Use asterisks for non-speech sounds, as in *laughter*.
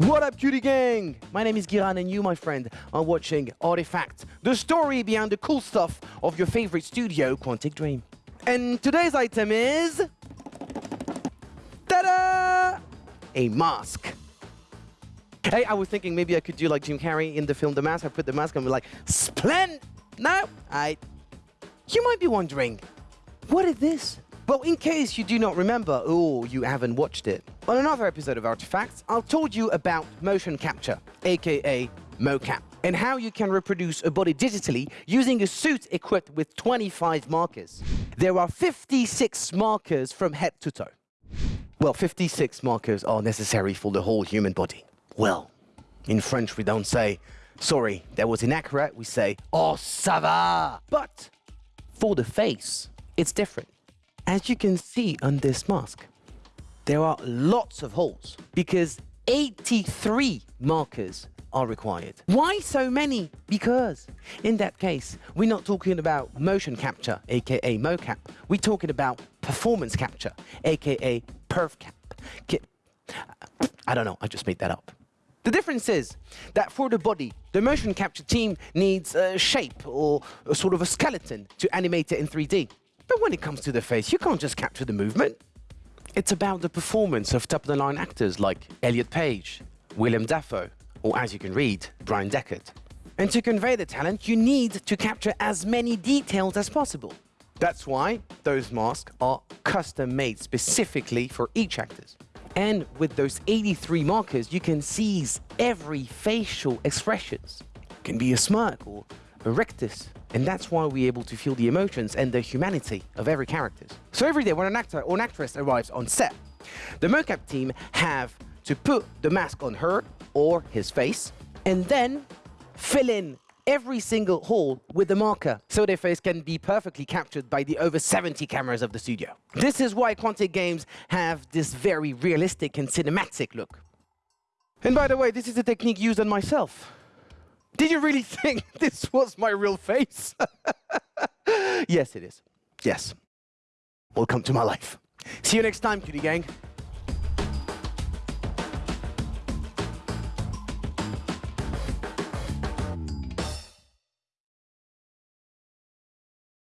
What up, QD gang? My name is Giran, and you, my friend, are watching Artifact, the story behind the cool stuff of your favorite studio, Quantic Dream. And today's item is. Ta-da! A mask. Hey, I was thinking maybe I could do like Jim Carrey in the film The Mask. I put the mask on and be like, splend. No, I. You might be wondering, what is this? Well, in case you do not remember, or you haven't watched it, on another episode of Artifacts, I told you about motion capture, aka mocap, and how you can reproduce a body digitally using a suit equipped with 25 markers. There are 56 markers from head to toe. Well, 56 markers are necessary for the whole human body. Well, in French we don't say, sorry, that was inaccurate, we say, oh, ça va! But for the face, it's different. As you can see on this mask, there are lots of holes because 83 markers are required. Why so many? Because in that case, we're not talking about motion capture, aka mocap. We're talking about performance capture, aka perfcap. I don't know, I just made that up. The difference is that for the body, the motion capture team needs a shape or a sort of a skeleton to animate it in 3D. But when it comes to the face, you can't just capture the movement. It's about the performance of top-of-the-line actors like Elliot Page, Willem Dafoe, or as you can read, Bryan Dechart. And to convey the talent, you need to capture as many details as possible. That's why those masks are custom-made specifically for each actor. And with those 83 markers, you can seize every facial expressions. It can be a smirk or a rictus, and that's why we're able to feel the emotions and the humanity of every character. So every day when an actor or an actress arrives on set, the mocap team have to put the mask on her or his face, and then fill in every single hole with the marker so their face can be perfectly captured by the over 70 cameras of the studio. This is why Quantic Games have this very realistic and cinematic look. And by the way, this is a technique used on myself. Did you really think *laughs* this was my real face? *laughs* yes, it is. Yes. Welcome to my life. See you next time, QD gang.